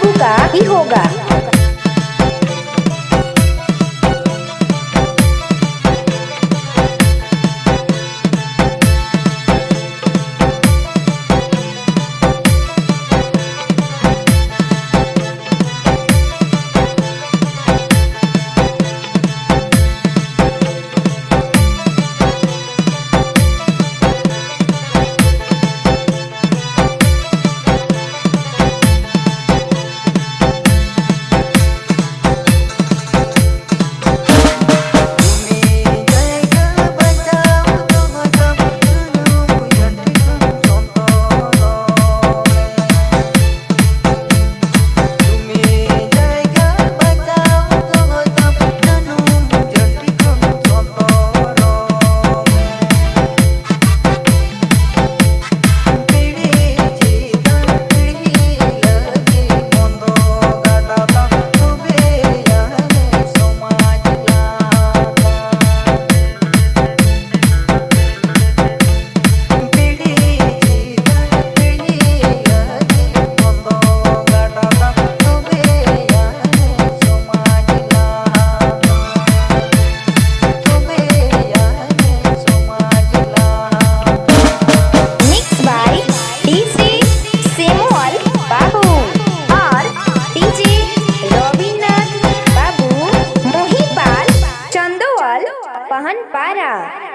बाबू का ही होगा। चंदोल पहनपारा